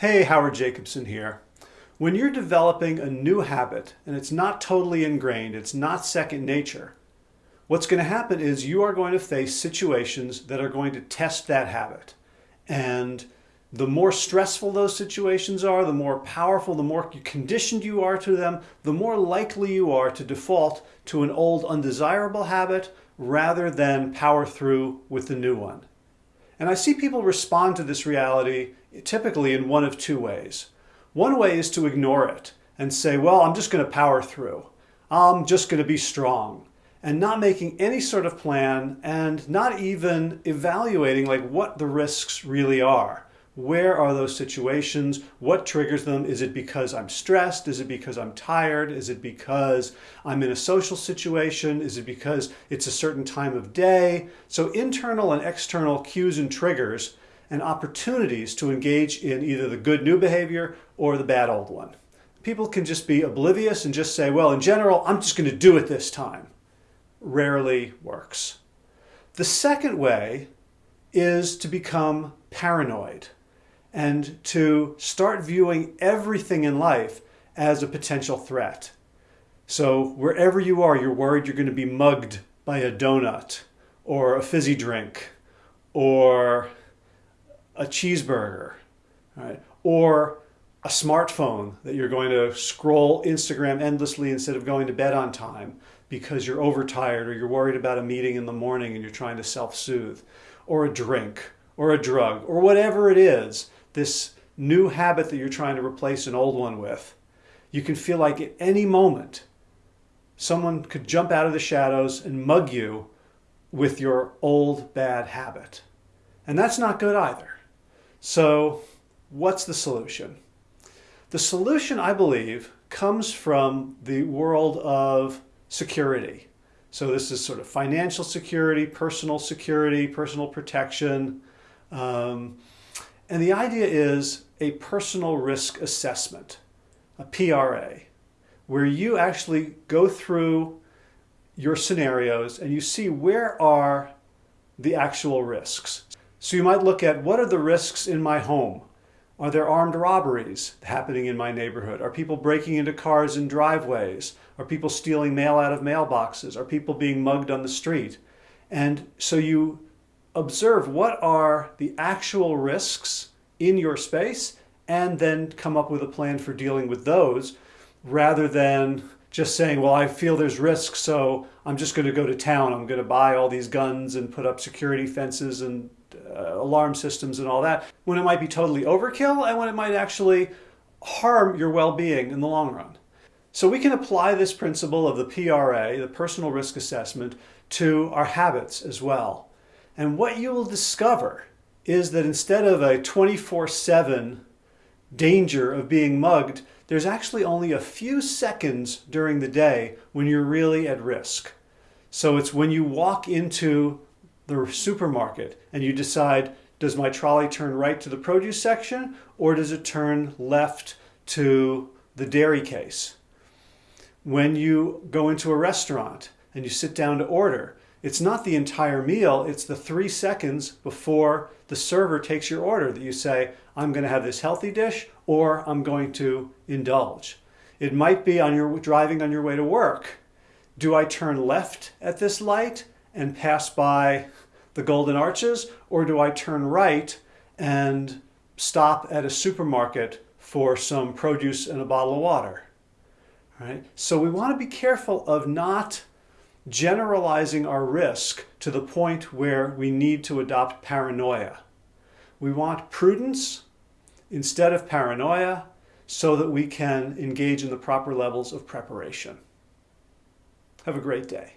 Hey, Howard Jacobson here. When you're developing a new habit and it's not totally ingrained, it's not second nature, what's going to happen is you are going to face situations that are going to test that habit. And the more stressful those situations are, the more powerful, the more conditioned you are to them, the more likely you are to default to an old undesirable habit rather than power through with the new one. And I see people respond to this reality typically in one of two ways. One way is to ignore it and say, well, I'm just going to power through. I'm just going to be strong and not making any sort of plan and not even evaluating like what the risks really are. Where are those situations? What triggers them? Is it because I'm stressed? Is it because I'm tired? Is it because I'm in a social situation? Is it because it's a certain time of day? So internal and external cues and triggers and opportunities to engage in either the good new behavior or the bad old one. People can just be oblivious and just say, well, in general, I'm just going to do it this time. Rarely works. The second way is to become paranoid and to start viewing everything in life as a potential threat. So wherever you are, you're worried you're going to be mugged by a donut or a fizzy drink or a cheeseburger, right? or a smartphone that you're going to scroll Instagram endlessly instead of going to bed on time because you're overtired or you're worried about a meeting in the morning and you're trying to self-soothe, or a drink, or a drug, or whatever it is this new habit that you're trying to replace an old one with, you can feel like at any moment someone could jump out of the shadows and mug you with your old bad habit. And that's not good either. So what's the solution? The solution, I believe, comes from the world of security. So this is sort of financial security, personal security, personal protection, um, and the idea is a personal risk assessment, a PRA, where you actually go through your scenarios and you see where are the actual risks. So you might look at what are the risks in my home? Are there armed robberies happening in my neighborhood? Are people breaking into cars and driveways? Are people stealing mail out of mailboxes? Are people being mugged on the street? And so you observe what are the actual risks in your space and then come up with a plan for dealing with those rather than just saying, well, I feel there's risk, so I'm just going to go to town. I'm going to buy all these guns and put up security fences and uh, alarm systems and all that, when it might be totally overkill and when it might actually harm your well-being in the long run. So we can apply this principle of the PRA, the personal risk assessment, to our habits as well. And what you will discover is that instead of a 24-7 danger of being mugged, there's actually only a few seconds during the day when you're really at risk. So it's when you walk into the supermarket and you decide, does my trolley turn right to the produce section or does it turn left to the dairy case? When you go into a restaurant and you sit down to order, it's not the entire meal, it's the three seconds before the server takes your order that you say, I'm going to have this healthy dish or I'm going to indulge. It might be on your driving on your way to work. Do I turn left at this light and pass by the Golden Arches or do I turn right and stop at a supermarket for some produce and a bottle of water? Right? So we want to be careful of not generalizing our risk to the point where we need to adopt paranoia. We want prudence instead of paranoia so that we can engage in the proper levels of preparation. Have a great day.